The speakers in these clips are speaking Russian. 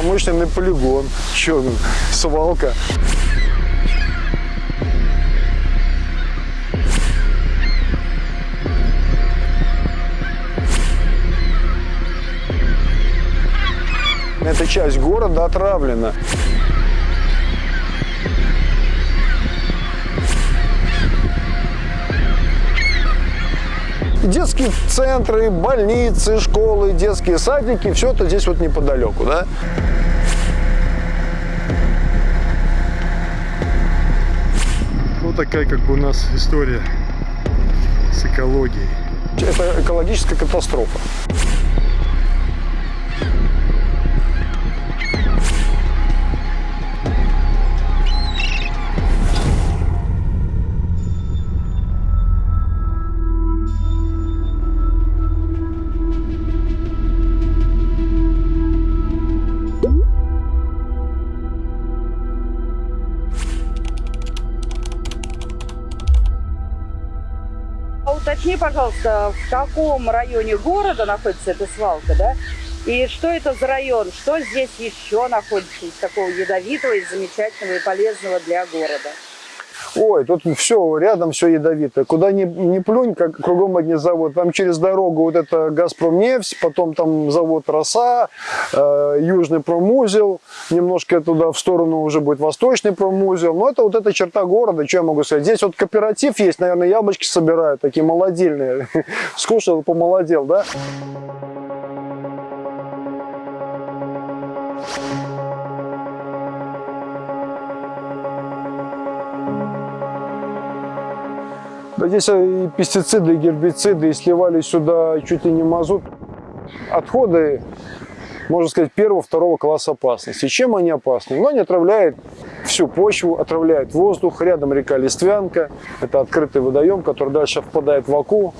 промышленный полигон. Че, свалка. Эта часть города отравлена. детские центры, больницы, школы, детские садики, все это здесь вот неподалеку, да? Такая как бы у нас история с экологией. Это экологическая катастрофа. Уточни, пожалуйста, в каком районе города находится эта свалка, да? И что это за район? Что здесь еще находится из такого ядовитого, и замечательного и полезного для города? Ой, тут все, рядом все ядовитое. Куда ни, ни плюнь, как кругом одни завод. Там через дорогу вот это Газпромнефть, потом там завод Роса, э, Южный промузел, немножко туда в сторону уже будет Восточный промузел. Но это вот эта черта города, что я могу сказать. Здесь вот кооператив есть, наверное, яблочки собирают, такие молодильные. Скушал, помолодел, да? Да здесь и пестициды, и гербициды, и сливали сюда чуть ли не мазут. Отходы, можно сказать, первого-второго класса опасности. Чем они опасны? Ну, они отравляют всю почву, отравляют воздух. Рядом река Листвянка. Это открытый водоем, который дальше впадает в Аку.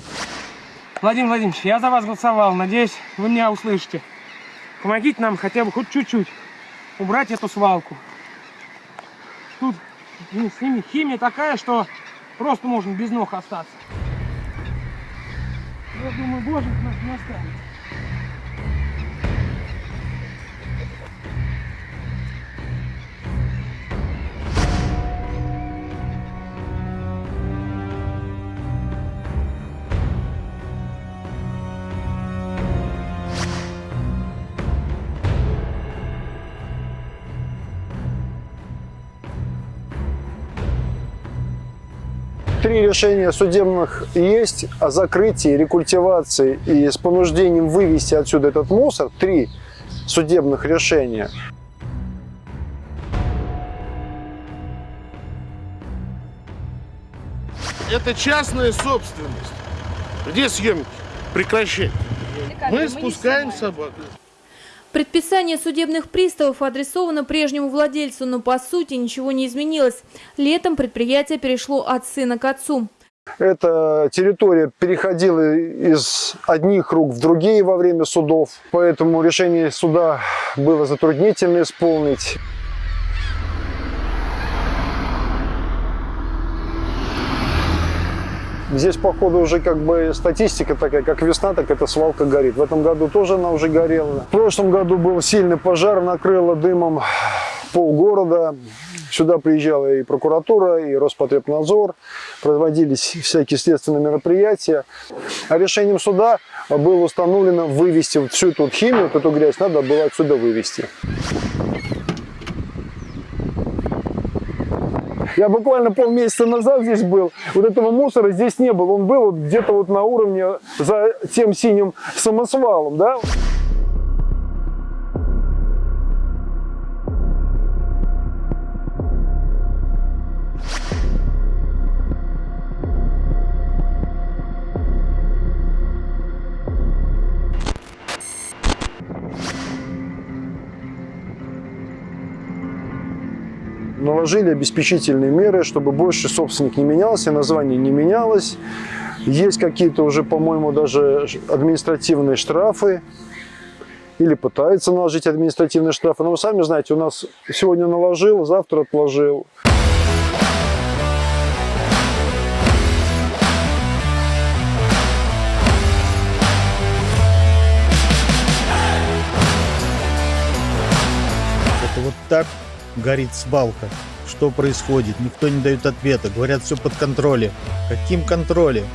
Владимир Владимирович, я за вас голосовал. Надеюсь, вы меня услышите. Помогите нам хотя бы хоть чуть-чуть убрать эту свалку. Тут ну, с ними химия такая, что Просто можно без ног остаться. Я думаю, боже нас не останется. Три решения судебных есть о закрытии, рекультивации и с понуждением вывести отсюда этот мусор. Три судебных решения. Это частная собственность. Где съемки? Прекращать. Мы спускаем собаку. Предписание судебных приставов адресовано прежнему владельцу, но по сути ничего не изменилось. Летом предприятие перешло от сына к отцу. Эта территория переходила из одних рук в другие во время судов, поэтому решение суда было затруднительно исполнить. Здесь, походу, уже как бы статистика такая, как весна, так эта свалка горит. В этом году тоже она уже горела. В прошлом году был сильный пожар, накрыло дымом полгорода. Сюда приезжала и прокуратура, и Роспотребнадзор. Проводились всякие следственные мероприятия. А решением суда было установлено вывести всю эту химию, вот эту грязь надо было отсюда вывести. Я буквально полмесяца назад здесь был. Вот этого мусора здесь не было. Он был вот где-то вот на уровне за тем синим самосвалом, да. Наложили обеспечительные меры, чтобы больше собственник не менялся, название не менялось. Есть какие-то уже, по-моему, даже административные штрафы или пытаются наложить административные штрафы. Но вы сами знаете, у нас сегодня наложил, завтра отложил. Вот так горит свалка. Что происходит? Никто не дает ответа. Говорят, все под контролем. Каким контролем?